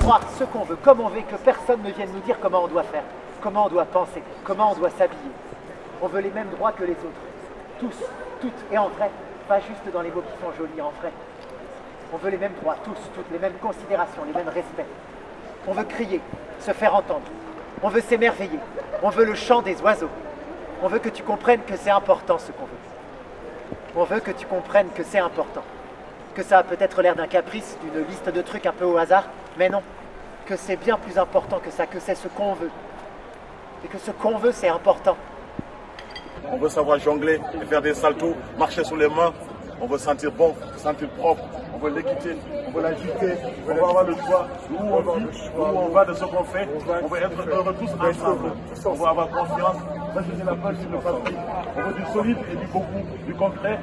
Croire ce qu'on veut, comme on veut, que personne ne vienne nous dire comment on doit faire, comment on doit penser, comment on doit s'habiller. On veut les mêmes droits que les autres. Tous, toutes et en vrai, pas juste dans les mots qui font joli, en vrai. On veut les mêmes droits, tous, toutes, les mêmes considérations, les mêmes respects. On veut crier, se faire entendre. On veut s'émerveiller. On veut le chant des oiseaux. On veut que tu comprennes que c'est important ce qu'on veut. On veut que tu comprennes que c'est important. Que ça a peut-être l'air d'un caprice, d'une liste de trucs un peu au hasard, mais non. Que c'est bien plus important que ça, que c'est ce qu'on veut. Et que ce qu'on veut, c'est important. On veut savoir jongler faire des saltos, marcher sur les mains. On veut sentir bon, sentir propre. On veut l'équité, on veut l'agiter. On veut avoir le choix on va de ce qu'on fait. On veut être heureux tous ensemble. On veut avoir confiance.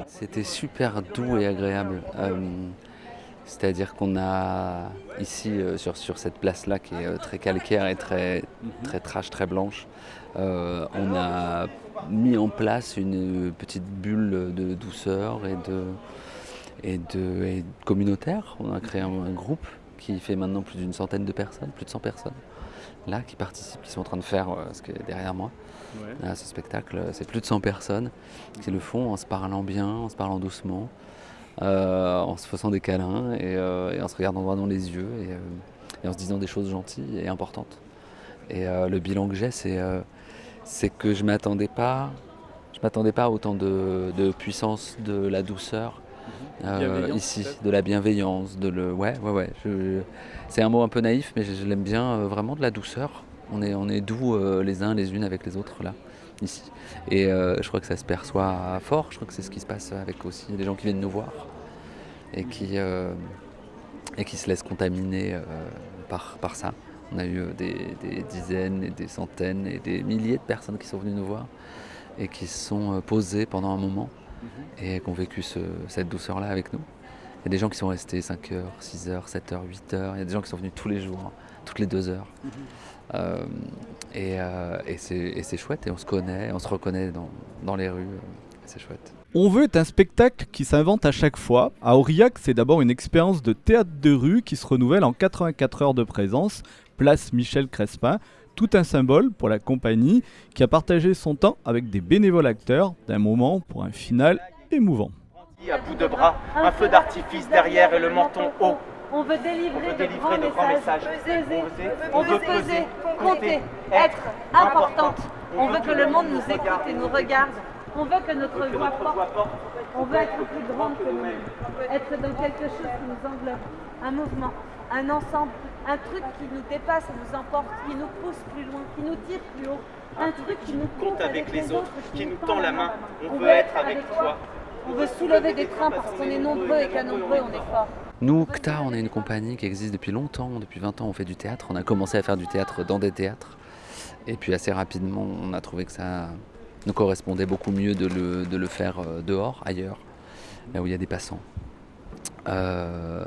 C'était super doux et agréable. Euh, C'est-à-dire qu'on a ici, euh, sur, sur cette place-là, qui est euh, très calcaire et très, très trash, très blanche, on a mis en place une petite bulle de douceur et de, et de, communautaire. On a créé un groupe qui fait maintenant plus d'une centaine de personnes, plus de 100 personnes, là, qui participent, qui sont en train de faire euh, ce qui est derrière moi. Là, ce spectacle, c'est plus de 100 personnes qui le font en se parlant bien, en se parlant doucement, euh, en se faisant des câlins et, euh, et en se regardant droit dans les yeux et, euh, et en se disant des choses gentilles et importantes. Et euh, le bilan que j'ai, c'est euh, c'est que je m'attendais pas, je m'attendais pas à autant de, de puissance, de la douceur euh, ici, peut-être de la bienveillance, de le, ouais, ouais, ouais. je- c'est un mot un peu naïf, mais je, je l'aime bien, euh, vraiment de la douceur. On est, on est doux euh, les uns les unes avec les autres là, ici. Et euh, je crois que ça se perçoit fort. Je crois que c'est ce qui se passe avec aussi les gens qui viennent nous voir et qui, euh, et qui se laissent contaminer euh, par, par ça. On a eu euh, des, des dizaines et des centaines et des milliers de personnes qui sont venues nous voir et qui se sont euh, posées pendant un moment et qui ont vécu ce- cette douceur-là avec nous. Il y a des gens qui sont restés 5 heures, 6 heures, 7 heures, 8 heures. Il y a des gens qui sont venus tous les jours, toutes les 2 heures. Euh, et euh, et c'est et c'est chouette et on se connaît, on se reconnaît dans, les rues. euh, C'est chouette. On veut un spectacle qui s'invente à chaque fois. À Aurillac, c'est d'abord une expérience de théâtre de rue qui se renouvelle en 84 heures de présence, place Michel Crespin. Tout un symbole pour la compagnie qui a partagé son temps avec des bénévoles acteurs d'un moment pour un final émouvant. À bout de bras, un feu d'artifice derrière et le menton haut. On veut délivrer, On veut délivrer grands de grands messages, messages. peser, On veut peser, compter, être importante. On veut que le monde nous écoute et nous regarde. On veut que notre voix porte. On veut être plus grande que nous-mêmes. Être dans quelque chose qui nous englobe. Un mouvement, un ensemble, un truc qui nous dépasse et nous emporte, qui nous pousse plus loin, qui nous tire plus haut. Un truc qui nous compte avec les autres, qui nous tend la main. On veut être avec toi. On veut soulever des trains parce qu'on est nombreux et qu'à nombreux on est fort. Nous, CTA, on est une compagnie qui existe depuis longtemps. Depuis 20 ans, on fait du théâtre. On a commencé à faire du théâtre dans des théâtres. Et puis assez rapidement, on a trouvé que ça nous correspondait beaucoup mieux de le, de le faire euh, dehors, ailleurs, là où il y a des passants. Euh,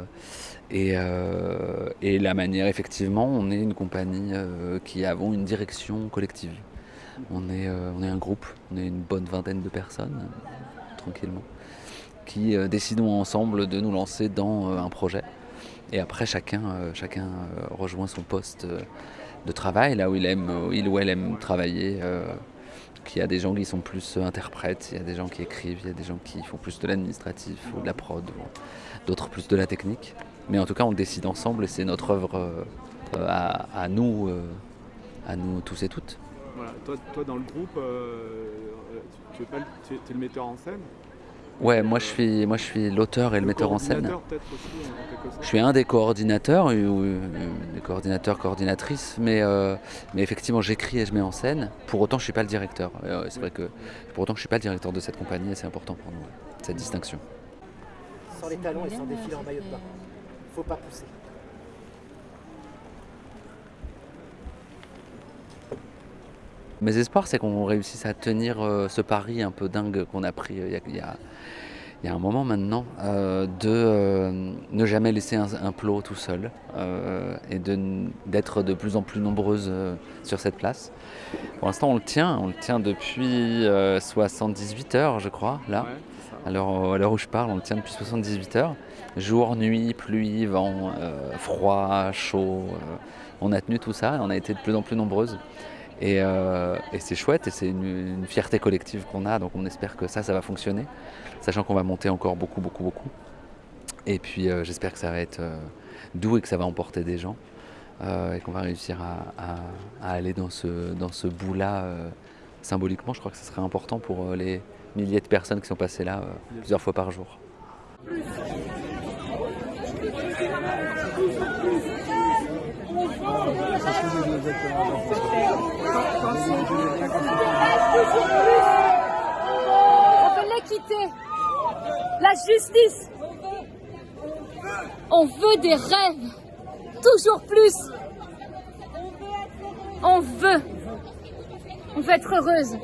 et, euh, et la manière, effectivement, on est une compagnie euh, qui avons une direction collective. On est, euh, on est un groupe, on est une bonne vingtaine de personnes, tranquillement, qui décidons ensemble de nous lancer dans un projet. Et après, chacun, chacun rejoint son poste de travail, là où il, aime, il ou elle aime travailler. qu'il y a des gens qui sont plus interprètes, il y a des gens qui écrivent, il y a des gens qui font plus de l'administratif ou de la prod, d'autres plus de la technique. Mais en tout cas, on décide ensemble et c'est notre œuvre euh, à, à nous, euh, à nous tous et toutes. Voilà, toi, toi dans le groupe, euh, tu, es, tu, es, le metteur en scène? Ouais, moi je suis, moi je suis l'auteur et le, metteur en scène. aussi. Je suis un des coordinateurs, des coordinateurs, coordinatrices, mais, euh, mais effectivement j'écris et je mets en scène. Pour autant, je suis pas le directeur. Euh, c'est vrai que pour autant, je suis pas le directeur de cette compagnie et c'est important pour nous cette distinction. Sans les talons et sans défiler en maillot de bain. Faut pas pousser. Mes espoirs, c'est qu'on réussisse à tenir euh, ce pari un peu dingue qu'on a pris il y a, y, a, y, a, un moment maintenant, euh, de euh, ne jamais laisser un, un plot tout seul euh, et d'être de, de, plus en plus nombreuses euh, sur cette place. Pour l'instant, on le tient, on le tient depuis 78 heures, je crois, là. Ouais, à l'heure où je parle, on le tient depuis 78 heures. Jour, nuit, pluie, vent, euh, froid, chaud. euh, on a tenu tout ça et on a été de plus en plus nombreuses. Et, euh, c'est chouette et c'est une, fierté collective qu'on a. Donc on espère que ça, ça va fonctionner. Sachant qu'on va monter encore beaucoup, beaucoup, beaucoup. Et puis euh, j'espère que ça va être euh, doux et que ça va emporter des gens. euh, et qu'on va réussir à, aller dans ce, dans ce bout-là euh, symboliquement. Je crois que ce serait important pour euh, les milliers de personnes qui sont passées là euh, plusieurs fois par jour. On veut l'équité, la justice. On veut des rêves, toujours plus. On veut. On veut être heureuse.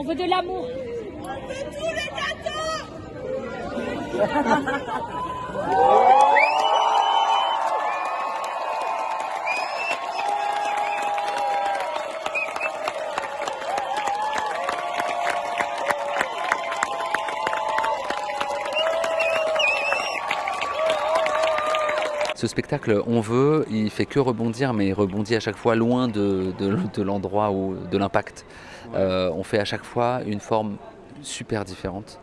On veut de l'amour. Ce spectacle, on veut, il fait que rebondir, mais il rebondit à chaque fois loin de, de- de l'endroit ou de l'impact. Euh, on fait à chaque fois une forme super différente.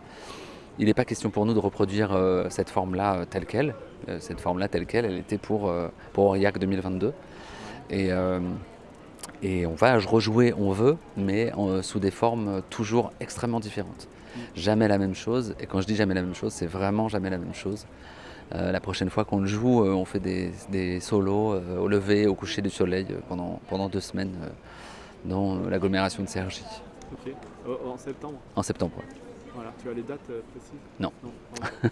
Il n'est pas question pour nous de reproduire euh, cette forme-là euh, telle qu'elle. Cette forme-là telle qu'elle, elle était pour, pour Aurillac 2022. Et, et on va rejouer, on veut, mais en- sous des formes toujours extrêmement différentes. Jamais la même chose. Et quand je dis jamais la même chose, c'est vraiment jamais la même chose. Euh, la prochaine fois qu'on le joue, euh, on fait des, des solos euh, au lever, au coucher du soleil pendant, pendant deux semaines dans l'agglomération de Cergy, Ok. en septembre. en septembre. ouais. Voilà. Tu as les dates précises? Non. Non.